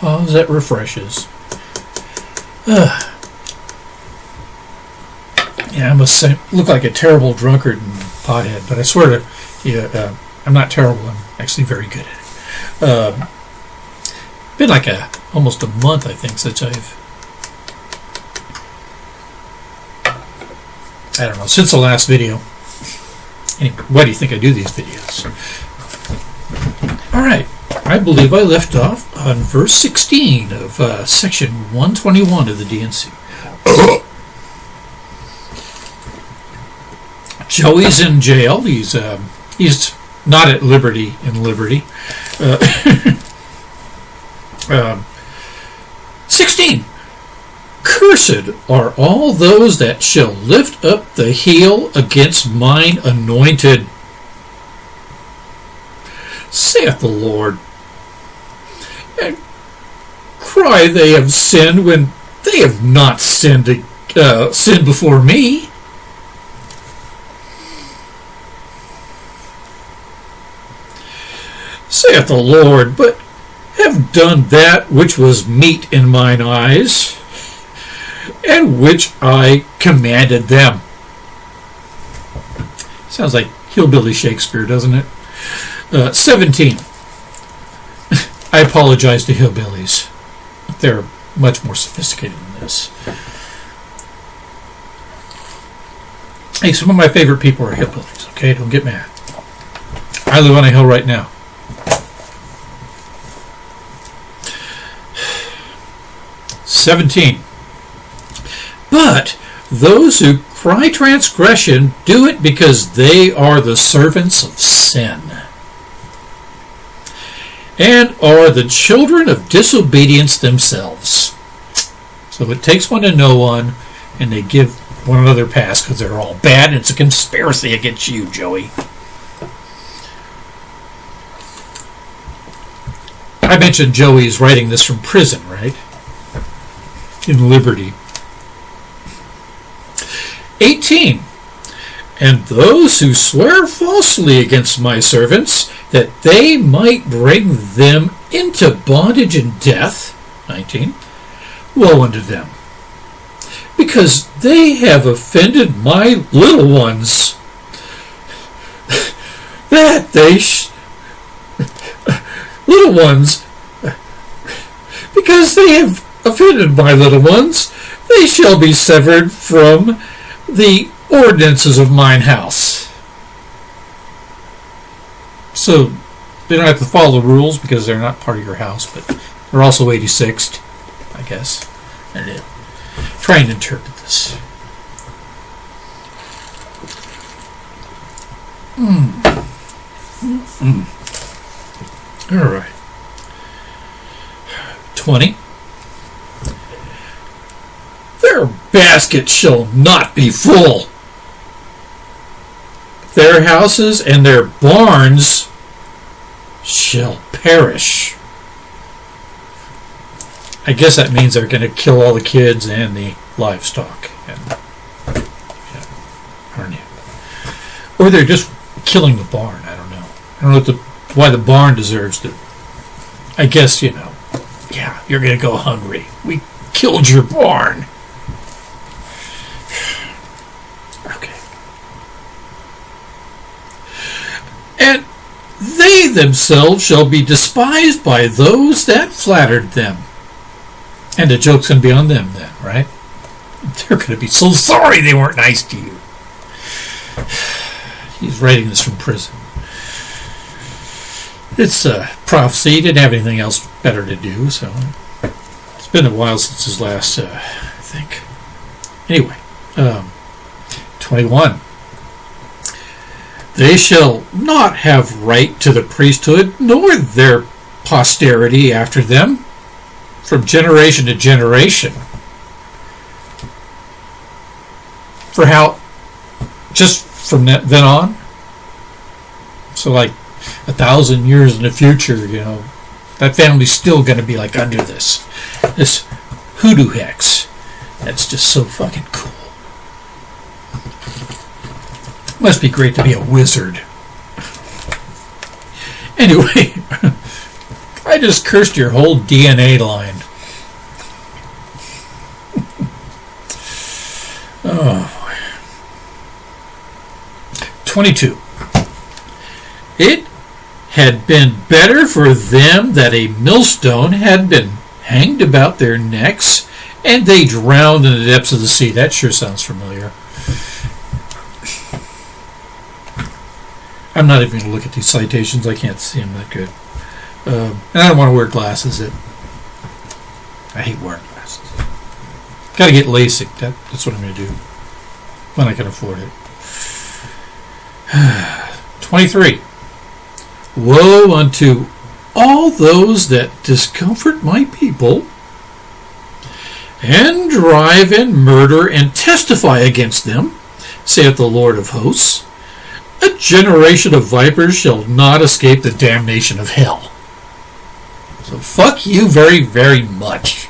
Pause that refreshes. Ugh. Yeah, I must look like a terrible drunkard and pothead, but I swear to you, uh, I'm not terrible. I'm actually very good at it. Um been like a almost a month, I think, since I've. I don't know, since the last video. Anyway, why do you think I do these videos? All right, I believe I left off on verse 16 of uh, section 121 of the D&C. Joey's in jail. He's um, he's not at liberty in Liberty. Uh, um, 16. Cursed are all those that shall lift up the heel against mine anointed, saith the Lord. And cry they have sinned when they have not sinned, uh, sinned before me. Saith the Lord, but have done that which was meet in mine eyes, and which I commanded them. Sounds like hillbilly Shakespeare, doesn't it? Uh, 17. I apologize to hillbillies. They're much more sophisticated than this. Hey, some of my favorite people are hillbillies, okay? Don't get mad. I live on a hill right now. 17. But those who cry transgression do it because they are the servants of sin and are the children of disobedience themselves. So it takes one to know one, and they give one another pass because they're all bad, and it's a conspiracy against you, Joey. I mentioned Joey is writing this from prison, right? in liberty. 18. And those who swear falsely against my servants, that they might bring them into bondage and death. 19. Woe unto them, because they have offended my little ones. that they little ones, because they have offended my little ones, they shall be severed from the ordinances of mine house. So they don't have to follow the rules because they're not part of your house, but they're also 86th, I guess. Did. Try and interpret this. Mm. Mm. All right. 20. Their basket shall not be full. Their houses and their barns shall perish. I guess that means they're going to kill all the kids and the livestock. And, yeah, or they're just killing the barn. I don't know. I don't know the, why the barn deserves to. I guess, you know, yeah, you're going to go hungry. We killed your barn. and they themselves shall be despised by those that flattered them. And the joke's going to be on them then, right? They're going to be so sorry they weren't nice to you. He's writing this from prison. It's a prophecy. He didn't have anything else better to do, so it's been a while since his last, uh, I think. Anyway, um, 21. They shall not have right to the priesthood, nor their posterity after them, from generation to generation. For how, just from then on? So, like a thousand years in the future, you know, that family's still going to be like under this. This hoodoo hex. That's just so fucking cool. Must be great to be a wizard. Anyway, I just cursed your whole DNA line. oh. 22. It had been better for them that a millstone had been hanged about their necks and they drowned in the depths of the sea. That sure sounds familiar. I'm not even going to look at these citations. I can't see them that good. Um, and I don't want to wear glasses. It, I hate wearing glasses. Got to get LASIK. That, that's what I'm going to do when I can afford it. 23. Woe unto all those that discomfort my people and drive and murder and testify against them, saith the Lord of hosts. A generation of vipers shall not escape the damnation of hell. So fuck you very, very much.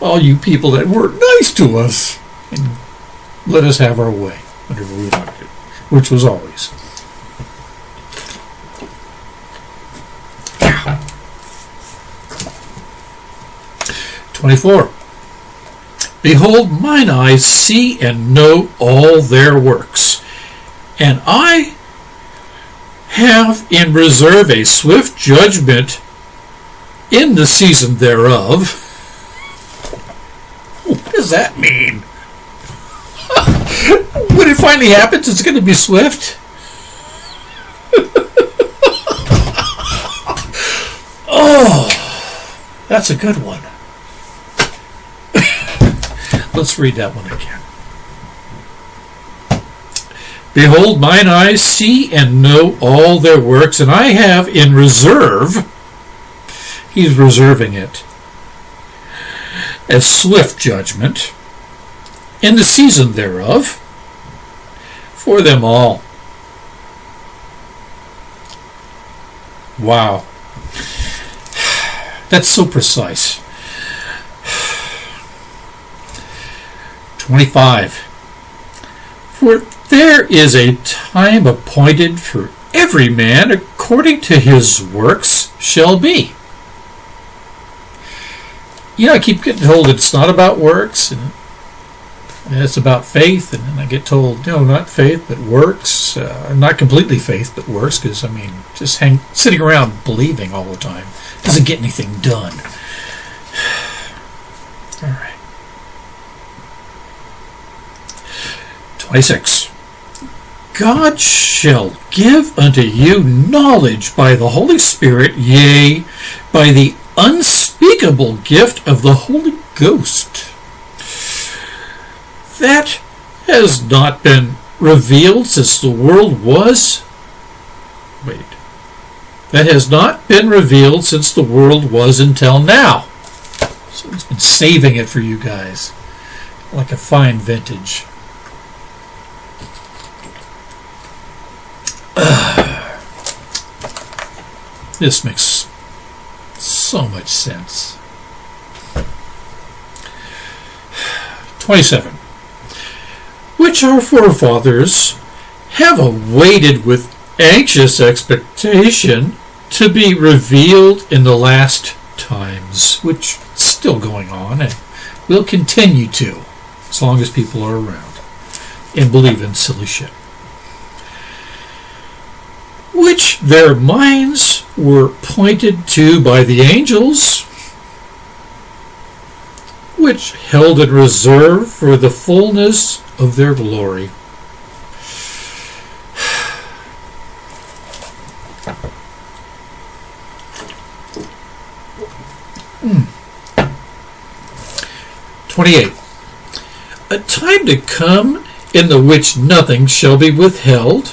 All you people that were nice to us and let us have our way we wanted which was always. Twenty-four. Behold, mine eyes see and know all their works, and I have in reserve a swift judgment in the season thereof. What does that mean? when it finally happens, it's going to be swift. oh, that's a good one. Let's read that one again. Behold, mine eyes see and know all their works, and I have in reserve, he's reserving it, a swift judgment in the season thereof for them all. Wow. That's so precise. 25. For there is a time appointed for every man according to his works shall be. You know, I keep getting told it's not about works, and it's about faith, and then I get told, no, not faith, but works. Uh, not completely faith, but works, because, I mean, just hang, sitting around believing all the time doesn't get anything done. All right. 26. God shall give unto you knowledge by the Holy Spirit, yea, by the unspeakable gift of the Holy Ghost. That has not been revealed since the world was. Wait. That has not been revealed since the world was until now. So he's been saving it for you guys. Like a fine vintage. this makes so much sense. 27. Which our forefathers have awaited with anxious expectation to be revealed in the last times, which is still going on and will continue to as long as people are around and believe in silly shit which their minds were pointed to by the angels, which held in reserve for the fullness of their glory. Hmm. 28. A time to come in the which nothing shall be withheld,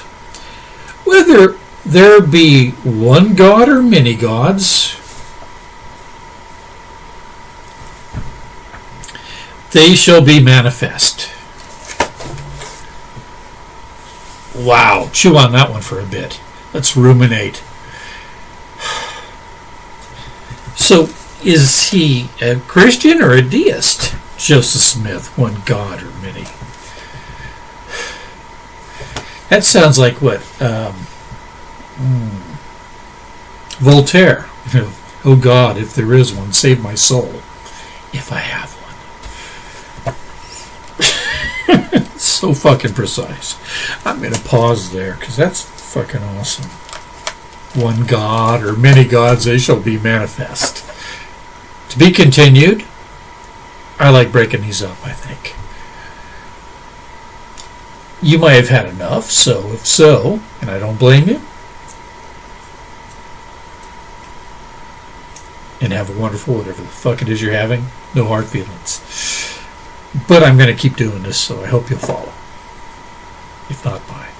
whether there be one God or many gods? They shall be manifest. Wow, chew on that one for a bit. Let's ruminate. So, is he a Christian or a deist? Joseph Smith, one God or many? That sounds like what um, Voltaire oh God, if there is one, save my soul. If I have one. so fucking precise. I'm going to pause there because that's fucking awesome. One God or many gods, they shall be manifest. To be continued. I like breaking these up, I think. You might have had enough, so if so, and I don't blame you, and have a wonderful whatever the fuck it is you're having. No hard feelings. But I'm going to keep doing this, so I hope you'll follow. If not, bye.